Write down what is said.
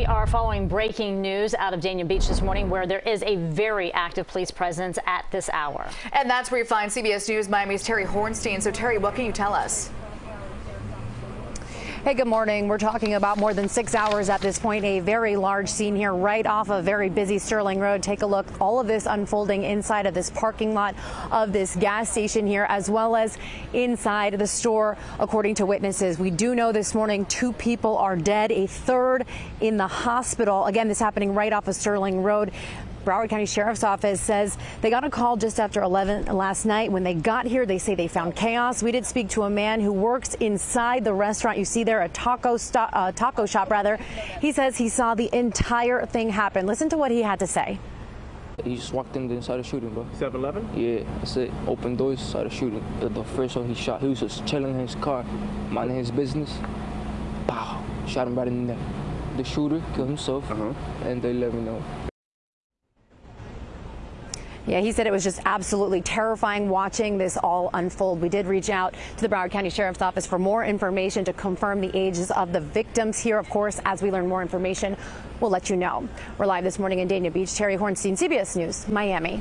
We are following breaking news out of Dania Beach this morning where there is a very active police presence at this hour. And that's where you find CBS News Miami's Terry Hornstein. So Terry, what can you tell us? Hey, good morning. We're talking about more than six hours at this point. A very large scene here right off a very busy Sterling Road. Take a look. All of this unfolding inside of this parking lot of this gas station here, as well as inside the store, according to witnesses. We do know this morning two people are dead, a third in the hospital. Again, this happening right off of Sterling Road. Broward County Sheriff's Office says they got a call just after 11 last night. When they got here, they say they found chaos. We did speak to a man who works inside the restaurant. You see there a taco uh, taco shop rather. He says he saw the entire thing happen. Listen to what he had to say. He just walked in the inside the shooting, bro. 7-Eleven? Yeah, that's it. Open doors, started shooting. The, the first one he shot, he was just chilling in his car, minding his business. Pow! Shot him right in the neck. The shooter killed himself, uh -huh. and they let me know. Yeah, he said it was just absolutely terrifying watching this all unfold. We did reach out to the Broward County Sheriff's Office for more information to confirm the ages of the victims here. Of course, as we learn more information, we'll let you know. We're live this morning in Dania Beach. Terry Hornstein, CBS News, Miami.